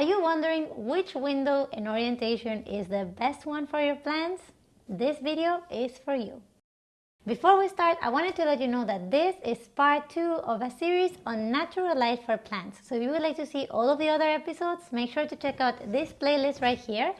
Are you wondering which window and orientation is the best one for your plants? This video is for you. Before we start, I wanted to let you know that this is part 2 of a series on natural light for plants. So if you would like to see all of the other episodes, make sure to check out this playlist right here.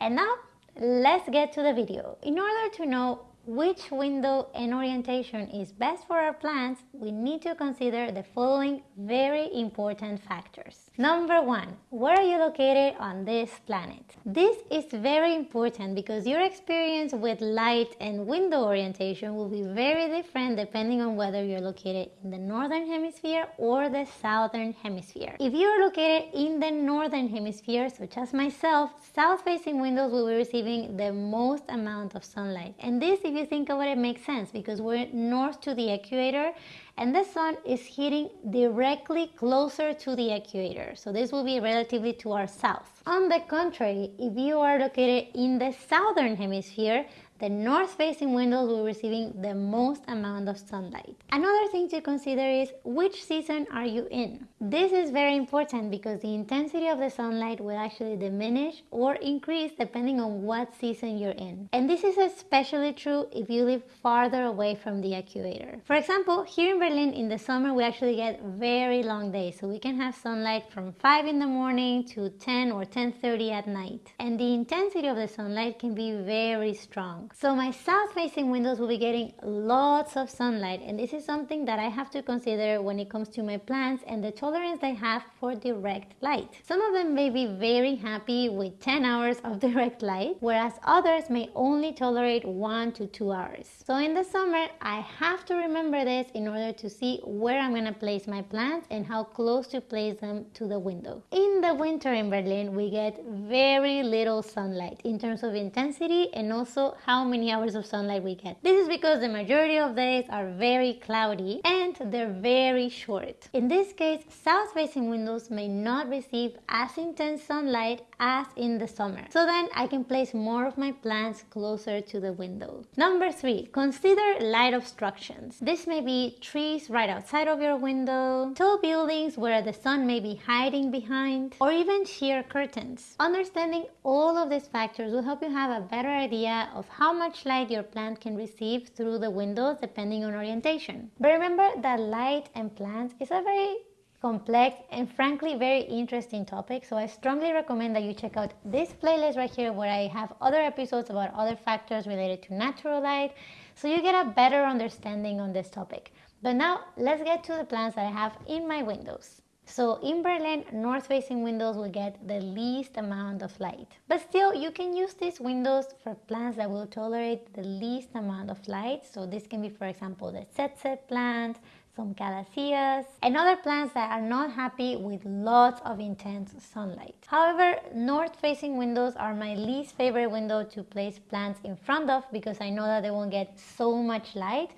And now, let's get to the video. In order to know which window and orientation is best for our plants, we need to consider the following very important factors. Number one, where are you located on this planet? This is very important because your experience with light and window orientation will be very different depending on whether you're located in the northern hemisphere or the southern hemisphere. If you're located in the northern hemisphere, such as myself, south-facing windows will be receiving the most amount of sunlight. And this, if you think about it makes sense because we're north to the equator and the sun is hitting directly closer to the equator. So this will be relatively to our south. On the contrary, if you are located in the southern hemisphere, the north-facing windows will be receiving the most amount of sunlight. Another thing to consider is which season are you in? This is very important because the intensity of the sunlight will actually diminish or increase depending on what season you're in. And this is especially true if you live farther away from the equator. For example, here in Berlin in the summer we actually get very long days so we can have sunlight from 5 in the morning to 10 or 10.30 at night. And the intensity of the sunlight can be very strong. So my south facing windows will be getting lots of sunlight and this is something that I have to consider when it comes to my plants and the tolerance they have for direct light. Some of them may be very happy with 10 hours of direct light whereas others may only tolerate 1 to 2 hours. So in the summer I have to remember this in order to see where I'm going to place my plants and how close to place them to the window. In the winter in Berlin we get very little sunlight in terms of intensity and also how how many hours of sunlight we get. This is because the majority of days are very cloudy and they're very short. In this case, south-facing windows may not receive as intense sunlight as in the summer. So then I can place more of my plants closer to the window. Number three, consider light obstructions. This may be trees right outside of your window, tall buildings where the sun may be hiding behind, or even sheer curtains. Understanding all of these factors will help you have a better idea of how much light your plant can receive through the windows depending on orientation. But remember that light and plants is a very complex and frankly very interesting topic so I strongly recommend that you check out this playlist right here where I have other episodes about other factors related to natural light so you get a better understanding on this topic. But now let's get to the plants that I have in my windows. So in Berlin, north-facing windows will get the least amount of light. But still, you can use these windows for plants that will tolerate the least amount of light. So this can be, for example, the ZZ plant, some calatheas, and other plants that are not happy with lots of intense sunlight. However, north-facing windows are my least favorite window to place plants in front of because I know that they won't get so much light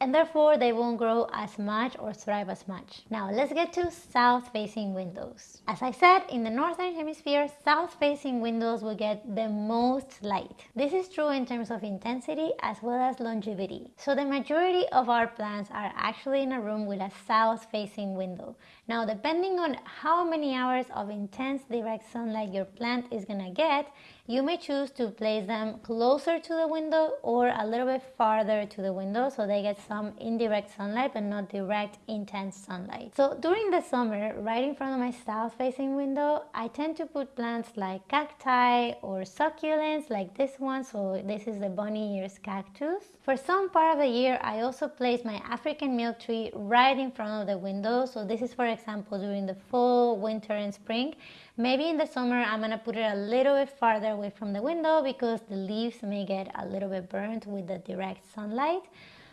and therefore they won't grow as much or thrive as much. Now let's get to south-facing windows. As I said, in the northern hemisphere, south-facing windows will get the most light. This is true in terms of intensity as well as longevity. So the majority of our plants are actually in a room with a south-facing window. Now depending on how many hours of intense direct sunlight your plant is gonna get, you may choose to place them closer to the window or a little bit farther to the window so they get some indirect sunlight but not direct intense sunlight. So during the summer, right in front of my south facing window, I tend to put plants like cacti or succulents like this one. So this is the bunny ears cactus. For some part of the year, I also place my African milk tree right in front of the window. So this is for example during the fall, winter and spring. Maybe in the summer I'm gonna put it a little bit farther away from the window because the leaves may get a little bit burnt with the direct sunlight.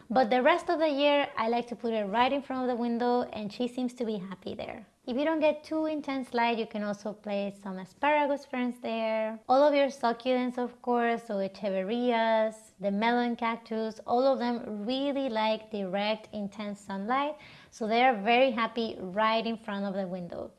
But the rest of the year I like to put it right in front of the window and she seems to be happy there. If you don't get too intense light, you can also place some asparagus ferns there. All of your succulents, of course, so echeverias, the melon cactus, all of them really like direct, intense sunlight. So they are very happy right in front of the window.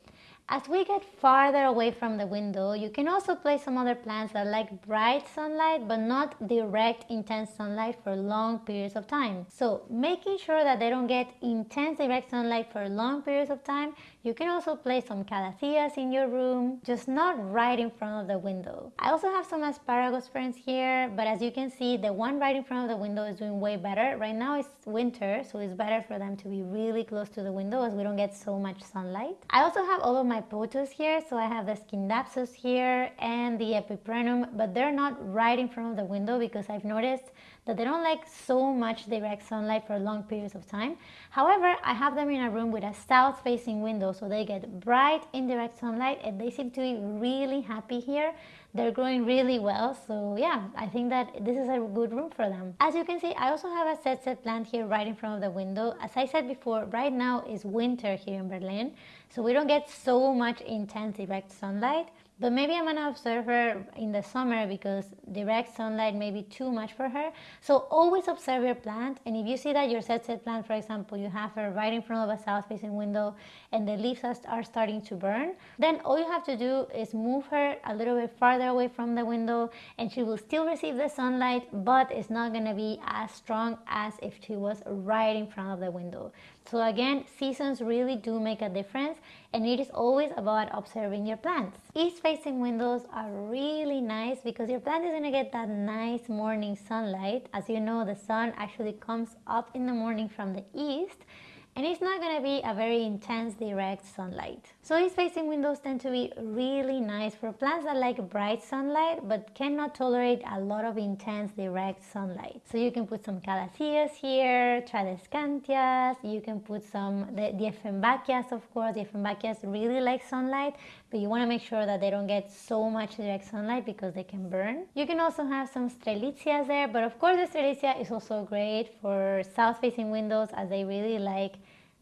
As we get farther away from the window, you can also place some other plants that like bright sunlight but not direct intense sunlight for long periods of time. So making sure that they don't get intense direct sunlight for long periods of time, You can also place some calatheas in your room, just not right in front of the window. I also have some asparagus ferns here, but as you can see, the one right in front of the window is doing way better. Right now it's winter, so it's better for them to be really close to the window as we don't get so much sunlight. I also have all of my pothos here, so I have the scindapsus here and the epipremnum, but they're not right in front of the window because I've noticed that they don't like so much direct sunlight for long periods of time. However, I have them in a room with a south facing window so they get bright indirect sunlight and they seem to be really happy here. They're growing really well so yeah, I think that this is a good room for them. As you can see, I also have a ZZ plant here right in front of the window. As I said before, right now is winter here in Berlin so we don't get so much intense direct sunlight but maybe I'm gonna observe her in the summer because direct sunlight may be too much for her. So always observe your plant and if you see that your ZZ plant, for example, you have her right in front of a south facing window and the leaves are starting to burn, then all you have to do is move her a little bit farther away from the window and she will still receive the sunlight but it's not gonna be as strong as if she was right in front of the window. So again, seasons really do make a difference and it is always about observing your plants. East facing windows are really nice because your plant is going to get that nice morning sunlight. As you know, the sun actually comes up in the morning from the east and it's not going to be a very intense direct sunlight. So east facing windows tend to be really nice for plants that like bright sunlight but cannot tolerate a lot of intense direct sunlight. So you can put some calatheas here, tradescantias, you can put some, the, the of course, the Dieffenbachias really like sunlight but you want to make sure that they don't get so much direct sunlight because they can burn. You can also have some strelitzias there but of course the strelitzia is also great for south facing windows as they really like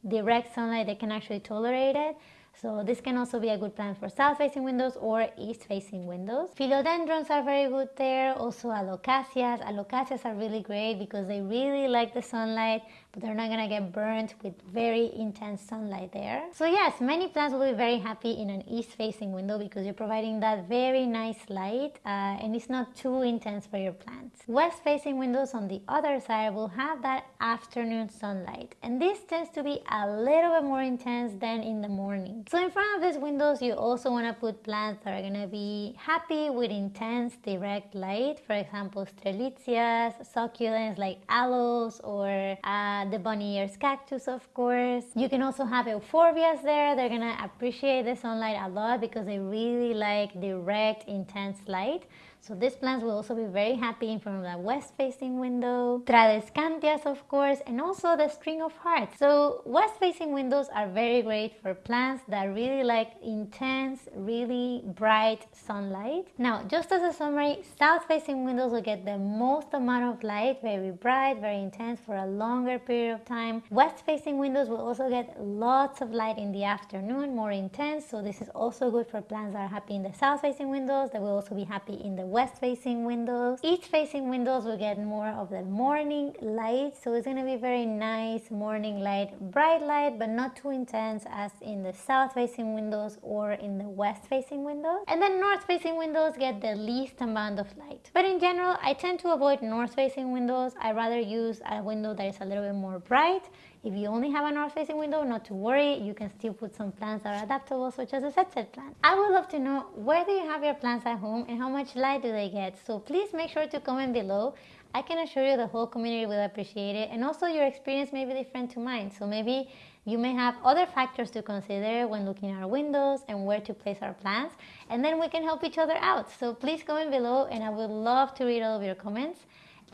direct sunlight, they can actually tolerate it. So this can also be a good plant for south-facing windows or east-facing windows. Philodendrons are very good there, also alocasias. Alocasias are really great because they really like the sunlight, but they're not gonna get burnt with very intense sunlight there. So yes, many plants will be very happy in an east-facing window because you're providing that very nice light uh, and it's not too intense for your plants. West-facing windows on the other side will have that afternoon sunlight and this tends to be a little bit more intense than in the morning. So in front of these windows, you also want to put plants that are going to be happy with intense direct light. For example, strelitzias, succulents like aloes or uh, the bunny ears cactus, of course. You can also have euphorbias there. They're going to appreciate the sunlight a lot because they really like direct, intense light. So these plants will also be very happy in front of the west-facing window. Tradescantias, of course, and also the string of hearts. So west-facing windows are very great for plants that really like intense, really bright sunlight. Now, just as a summary, south-facing windows will get the most amount of light, very bright, very intense for a longer period of time. West-facing windows will also get lots of light in the afternoon, more intense. So this is also good for plants that are happy in the south-facing windows. They will also be happy in the west facing windows. East facing windows will get more of the morning light so it's going to be very nice morning light, bright light but not too intense as in the south facing windows or in the west facing windows. And then north facing windows get the least amount of light. But in general I tend to avoid north facing windows. I rather use a window that is a little bit more bright if you only have a north-facing window, not to worry, you can still put some plants that are adaptable, such as a ZZ plant. I would love to know where do you have your plants at home and how much light do they get. So please make sure to comment below. I can assure you the whole community will appreciate it and also your experience may be different to mine. So maybe you may have other factors to consider when looking at our windows and where to place our plants and then we can help each other out. So please comment below and I would love to read all of your comments.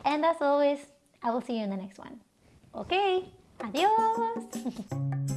And as always, I will see you in the next one. Okay. アディオース